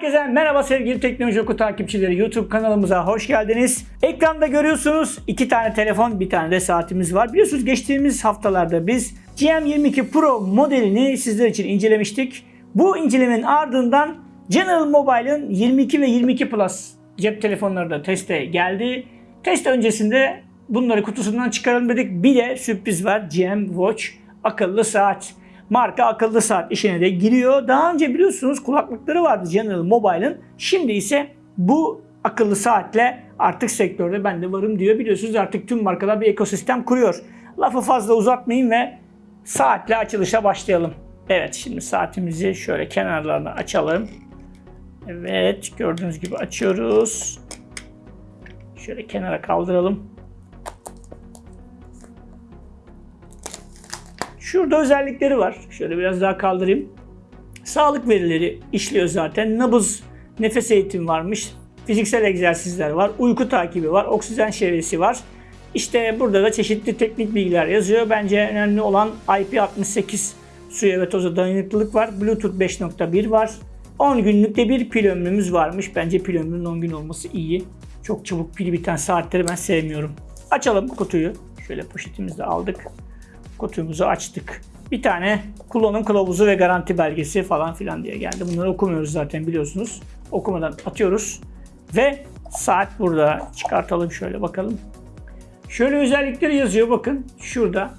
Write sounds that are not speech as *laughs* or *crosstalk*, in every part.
Herkese merhaba sevgili Teknoloji Oku takipçileri. YouTube kanalımıza hoş geldiniz. Ekranda görüyorsunuz iki tane telefon, bir tane de saatimiz var. Biliyorsunuz geçtiğimiz haftalarda biz GM22 Pro modelini sizler için incelemiştik. Bu incelemenin ardından General Mobile'ın 22 ve 22 Plus cep telefonları da teste geldi. Test öncesinde bunları kutusundan çıkaralım dedik. Bir de sürpriz var. GM Watch akıllı saat. Marka akıllı saat işine de giriyor. Daha önce biliyorsunuz kulaklıkları vardı General Mobile'ın. Şimdi ise bu akıllı saatle artık sektörde ben de varım diyor. Biliyorsunuz artık tüm markalar bir ekosistem kuruyor. Lafı fazla uzatmayayım ve saatle açılışa başlayalım. Evet şimdi saatimizi şöyle kenarlarına açalım. Evet gördüğünüz gibi açıyoruz. Şöyle kenara kaldıralım. Şurada özellikleri var. Şöyle biraz daha kaldırayım. Sağlık verileri işliyor zaten. Nabız, nefes eğitimi varmış. Fiziksel egzersizler var. Uyku takibi var. Oksijen çevresi var. İşte burada da çeşitli teknik bilgiler yazıyor. Bence önemli olan IP68 suya ve toza dayanıklılık var. Bluetooth 5.1 var. 10 günlükte bir pil ömrümüz varmış. Bence pil ömrünün 10 gün olması iyi. Çok çabuk pil biten saatleri ben sevmiyorum. Açalım kutuyu. Şöyle poşetimizi aldık. Kutumuzu açtık. Bir tane kullanım kılavuzu ve garanti belgesi falan filan diye geldi. Bunları okumuyoruz zaten biliyorsunuz. Okumadan atıyoruz. Ve saat burada. Çıkartalım şöyle bakalım. Şöyle özellikleri yazıyor bakın. Şurada.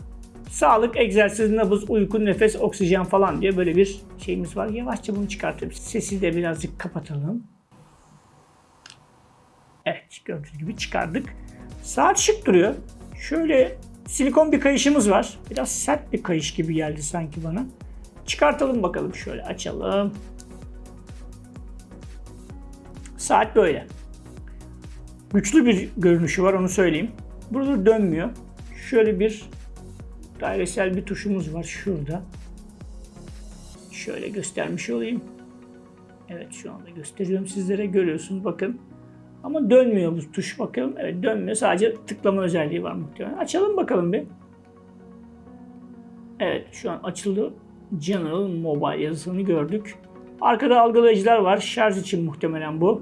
Sağlık, egzersiz, nabız, uyku, nefes, oksijen falan diye böyle bir şeyimiz var. Yavaşça bunu çıkartıyorum. Sesi de birazcık kapatalım. Evet gördüğünüz gibi çıkardık. Saat şık duruyor. Şöyle silikon bir kayışımız var. Biraz sert bir kayış gibi geldi sanki bana. Çıkartalım bakalım şöyle açalım. Saat böyle. Güçlü bir görünüşü var onu söyleyeyim. Burada dönmüyor. Şöyle bir dairesel bir tuşumuz var şurada. Şöyle göstermiş olayım. Evet şu anda gösteriyorum sizlere. Görüyorsunuz bakın. Ama dönmüyor bu tuş bakalım. Evet dönmüyor. Sadece tıklama özelliği var muhtemelen. Açalım bakalım bir. Evet şu an açıldı. General Mobile yazısını gördük. Arkada algılayıcılar var. Şarj için muhtemelen bu.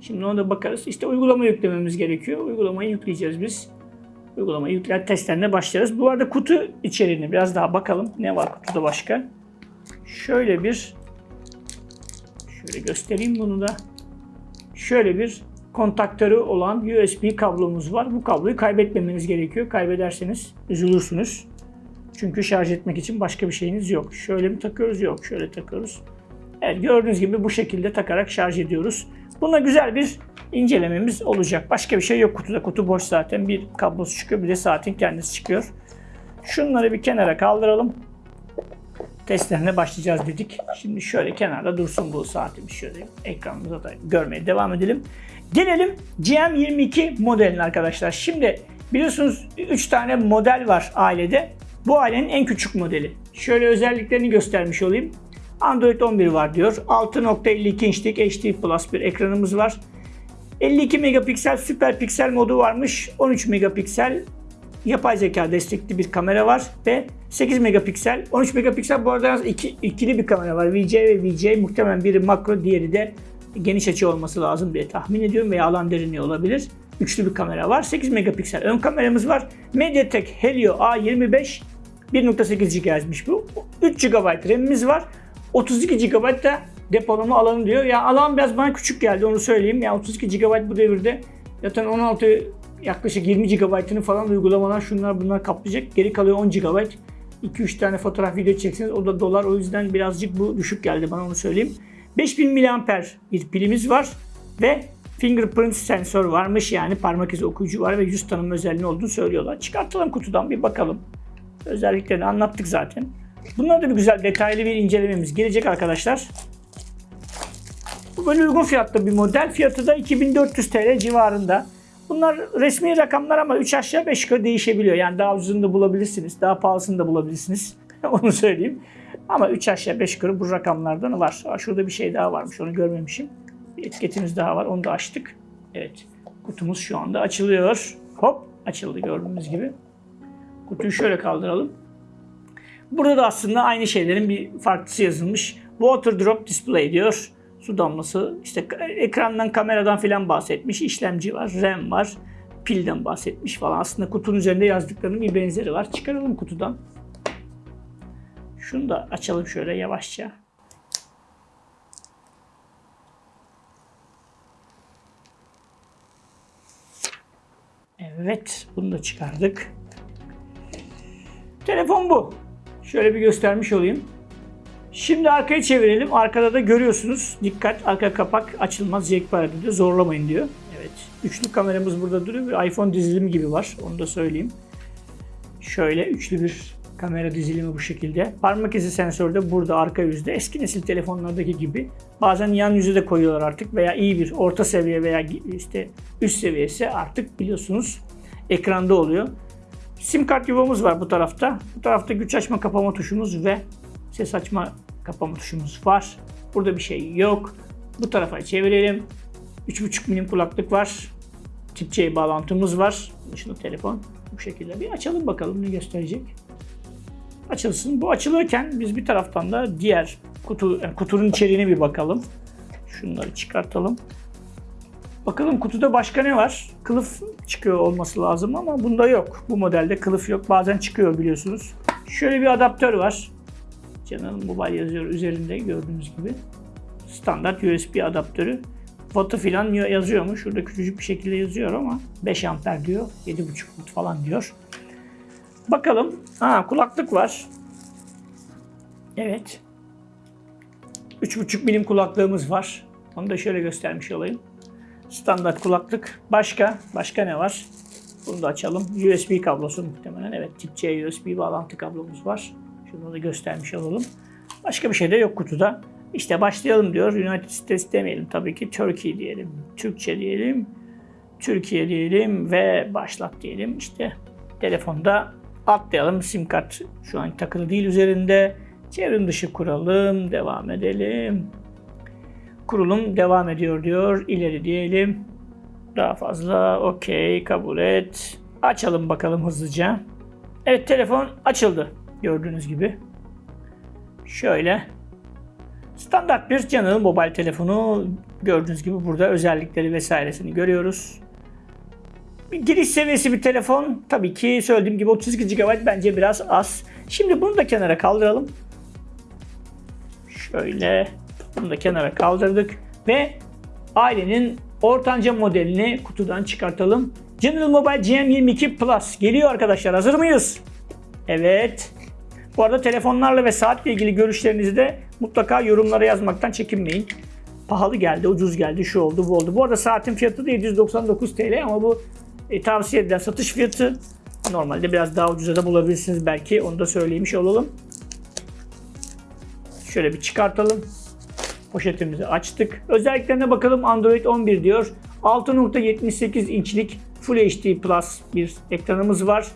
Şimdi ona da bakarız. İşte uygulama yüklememiz gerekiyor. Uygulamayı yükleyeceğiz biz. Uygulamayı yükler testlerine başlarız. Bu arada kutu içeriğine biraz daha bakalım. Ne var kutuda başka? Şöyle bir şöyle göstereyim bunu da şöyle bir kontaktörü olan USB kablomuz var. Bu kabloyu kaybetmemeniz gerekiyor. Kaybederseniz üzülürsünüz. Çünkü şarj etmek için başka bir şeyiniz yok. Şöyle mi takıyoruz? Yok. Şöyle takıyoruz. Evet gördüğünüz gibi bu şekilde takarak şarj ediyoruz. Buna güzel bir incelememiz olacak. Başka bir şey yok kutuda. Kutu boş zaten. Bir kablosu çıkıyor bir de saatin kendisi çıkıyor. Şunları bir kenara kaldıralım. Testlerine başlayacağız dedik. Şimdi şöyle kenarda dursun bu saatimiz. Şöyle ekranımıza da görmeye devam edelim. Gelelim GM22 modeline arkadaşlar. Şimdi biliyorsunuz 3 tane model var ailede. Bu ailenin en küçük modeli. Şöyle özelliklerini göstermiş olayım. Android 11 var diyor. 6.52 inçlik HD Plus bir ekranımız var. 52 megapiksel süper piksel modu varmış. 13 megapiksel yapay zeka destekli bir kamera var ve 8 megapiksel. 13 megapiksel bu arada iki, ikili bir kamera var. VJ ve VJ muhtemelen biri makro diğeri de geniş açı olması lazım diye tahmin ediyorum veya alan derinliği olabilir. Üçlü bir kamera var. 8 megapiksel ön kameramız var. MediaTek Helio A25 1.8 GHz'miş bu. 3 GB RAM'imiz var. 32 GB da depolama alanı diyor. Ya alan biraz bana küçük geldi onu söyleyeyim. Ya 32 GB bu devirde zaten 16 yaklaşık 20 GB'ını falan uygulamalar şunlar bunlar kaplayacak. Geri kalıyor 10 GB. 2-3 tane fotoğraf video çekseniz o da dolar o yüzden birazcık bu düşük geldi bana onu söyleyeyim. 5000 mAh bir pilimiz var ve fingerprint sensör varmış yani parmak izi okuyucu var ve yüz tanıma özelliği olduğunu söylüyorlar. Çıkartalım kutudan bir bakalım. Özelliklerini anlattık zaten. Bunlar da bir güzel detaylı bir incelememiz gelecek arkadaşlar. Bu böyle uygun fiyatlı bir model. Fiyatı da 2400 TL civarında. Bunlar resmi rakamlar ama 3 aşağı 5 yukarı değişebiliyor. Yani daha ucuzunu da bulabilirsiniz, daha pahalısını da bulabilirsiniz. *laughs* onu söyleyeyim. Ama 3 aşağı 5 yukarı bu rakamlardan var. Şurada bir şey daha varmış, onu görmemişim. Bir etiketimiz daha var, onu da açtık. Evet, kutumuz şu anda açılıyor. Hop, açıldı gördüğünüz gibi. Kutuyu şöyle kaldıralım. Burada da aslında aynı şeylerin bir farklısı yazılmış. Water Drop Display diyor. Su damlası, işte ekrandan, kameradan filan bahsetmiş. işlemci var, RAM var, pilden bahsetmiş falan. Aslında kutunun üzerinde yazdıklarının bir benzeri var. Çıkaralım kutudan. Şunu da açalım şöyle yavaşça. Evet, bunu da çıkardık. Telefon bu. Şöyle bir göstermiş olayım. Şimdi arkayı çevirelim. Arkada da görüyorsunuz. Dikkat arka kapak açılmaz yekpare diyor. Zorlamayın diyor. Evet. Üçlü kameramız burada duruyor. Bir iPhone dizilimi gibi var. Onu da söyleyeyim. Şöyle üçlü bir kamera dizilimi bu şekilde. Parmak izi sensörü de burada arka yüzde. Eski nesil telefonlardaki gibi. Bazen yan yüzü de koyuyorlar artık veya iyi bir orta seviye veya işte üst seviyesi artık biliyorsunuz ekranda oluyor. Sim kart yuvamız var bu tarafta. Bu tarafta güç açma kapama tuşumuz ve ses açma kapama tuşumuz var. Burada bir şey yok. Bu tarafa çevirelim. 3.5 milim kulaklık var. Tip C bağlantımız var. Dışında telefon. Bu şekilde bir açalım bakalım ne gösterecek. Açılsın. Bu açılırken biz bir taraftan da diğer kutu yani kutunun içeriğine bir bakalım. Şunları çıkartalım. Bakalım kutuda başka ne var? Kılıf çıkıyor olması lazım ama bunda yok. Bu modelde kılıf yok. Bazen çıkıyor biliyorsunuz. Şöyle bir adaptör var. Canon Mobile yazıyor üzerinde gördüğünüz gibi. Standart USB adaptörü. Watt'ı falan yazıyor mu? Şurada küçücük bir şekilde yazıyor ama 5 amper diyor. 7.5 watt falan diyor. Bakalım. Ha kulaklık var. Evet. 3.5 milim kulaklığımız var. Onu da şöyle göstermiş olayım. Standart kulaklık. Başka? Başka ne var? Bunu da açalım. USB kablosu muhtemelen. Evet tip C USB bağlantı kablomuz var. Şunu da göstermiş olalım. Başka bir şey de yok kutuda. İşte başlayalım diyor. United States demeyelim tabii ki. Turkey diyelim. Türkçe diyelim. Türkiye diyelim ve başlat diyelim. İşte telefonda atlayalım. Sim kart şu an takılı değil üzerinde. Çevrim dışı kuralım. Devam edelim. Kurulum devam ediyor diyor. İleri diyelim. Daha fazla. Okey. Kabul et. Açalım bakalım hızlıca. Evet telefon açıldı. Gördüğünüz gibi. Şöyle. Standart bir Canon mobil telefonu. Gördüğünüz gibi burada özellikleri vesairesini görüyoruz. Giriş seviyesi bir telefon. Tabii ki söylediğim gibi 32 GB bence biraz az. Şimdi bunu da kenara kaldıralım. Şöyle bunu da kenara kaldırdık ve ailenin ortanca modelini kutudan çıkartalım. General Mobile GM22 Plus geliyor arkadaşlar. Hazır mıyız? Evet. Bu arada telefonlarla ve saatle ilgili görüşlerinizi de mutlaka yorumlara yazmaktan çekinmeyin. Pahalı geldi, ucuz geldi, şu oldu, bu oldu. Bu arada saatin fiyatı da 799 TL ama bu e, tavsiye edilen satış fiyatı. Normalde biraz daha ucuza da bulabilirsiniz belki. Onu da söylemiş olalım. Şöyle bir çıkartalım. Poşetimizi açtık. Özelliklerine bakalım. Android 11 diyor. 6.78 inçlik Full HD Plus bir ekranımız var.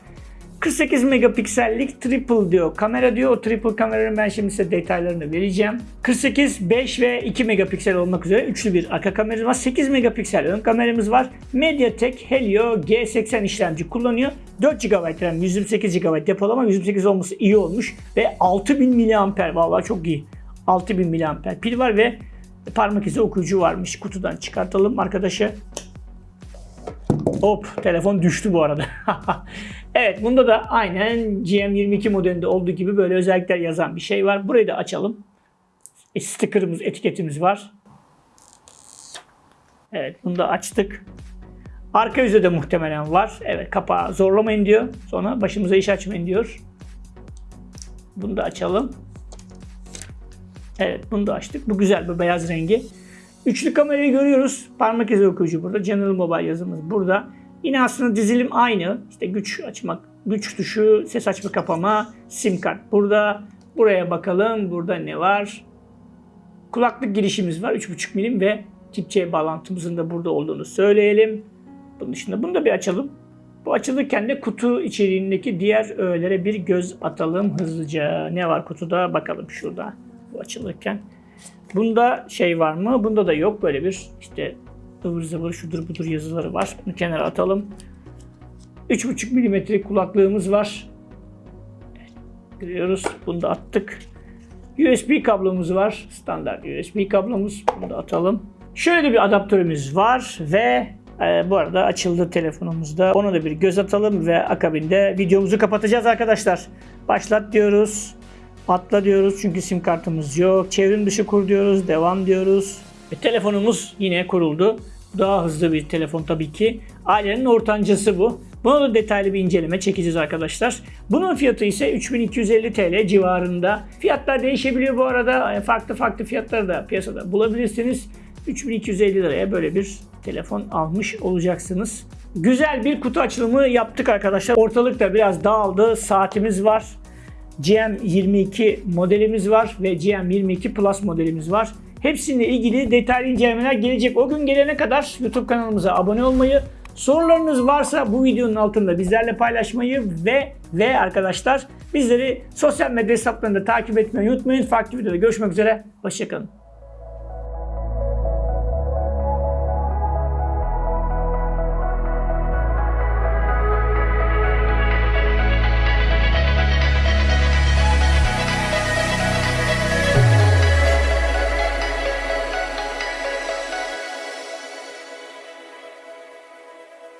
48 megapiksellik triple diyor. Kamera diyor. O triple kameranın ben şimdi size detaylarını vereceğim. 48, 5 ve 2 megapiksel olmak üzere üçlü bir arka kameramız var. 8 megapiksel ön kameramız var. MediaTek Helio G80 işlemci kullanıyor. 4 GB RAM, 128 GB depolama, 128 olması iyi olmuş ve 6000 mAh vallahi çok iyi. 6000 mAh pil var ve parmak izi okuyucu varmış. Kutudan çıkartalım arkadaşı. Hop telefon düştü bu arada. *laughs* evet bunda da aynen GM22 modelinde olduğu gibi böyle özellikler yazan bir şey var. Burayı da açalım. E, sticker'ımız, etiketimiz var. Evet bunu da açtık. Arka yüzde de muhtemelen var. Evet kapağı zorlamayın diyor. Sonra başımıza iş açmayın diyor. Bunu da açalım. Evet bunu da açtık. Bu güzel bu beyaz rengi. Üçlü kamerayı görüyoruz. Parmak izi okuyucu burada. General Mobile yazımız burada. Yine aslında dizilim aynı. İşte güç açmak, güç tuşu, ses açma kapama, sim kart burada. Buraya bakalım. Burada ne var? Kulaklık girişimiz var. 3.5 milim ve tip C bağlantımızın da burada olduğunu söyleyelim. Bunun dışında bunu da bir açalım. Bu açılırken de kutu içeriğindeki diğer öğelere bir göz atalım hızlıca. Ne var kutuda bakalım şurada. Bu açılırken. Bunda şey var mı? Bunda da yok. Böyle bir işte ıvır zıvır şudur budur yazıları var. Bunu kenara atalım. 3.5 milimetrelik kulaklığımız var. Evet, görüyoruz. Bunu da attık. USB kablomuz var. Standart USB kablomuz. Bunu da atalım. Şöyle bir adaptörümüz var ve e, bu arada açıldı telefonumuzda. Ona da bir göz atalım ve akabinde videomuzu kapatacağız arkadaşlar. Başlat diyoruz. Atla diyoruz çünkü sim kartımız yok. Çevrim dışı kur diyoruz. Devam diyoruz. Ve telefonumuz yine kuruldu. Daha hızlı bir telefon tabii ki. Ailenin ortancası bu. Buna da detaylı bir inceleme çekeceğiz arkadaşlar. Bunun fiyatı ise 3250 TL civarında. Fiyatlar değişebiliyor bu arada. Yani Farklı farklı fiyatları da piyasada bulabilirsiniz. 3250 liraya böyle bir telefon almış olacaksınız. Güzel bir kutu açılımı yaptık arkadaşlar. Ortalıkta biraz dağıldı. Saatimiz var. GM22 modelimiz var ve GM22 Plus modelimiz var. Hepsiyle ilgili detaylı incelemeler gelecek. O gün gelene kadar YouTube kanalımıza abone olmayı, sorularınız varsa bu videonun altında bizlerle paylaşmayı ve ve arkadaşlar bizleri sosyal medya hesaplarında takip etmeyi unutmayın. Farklı videoda görüşmek üzere. Hoşçakalın.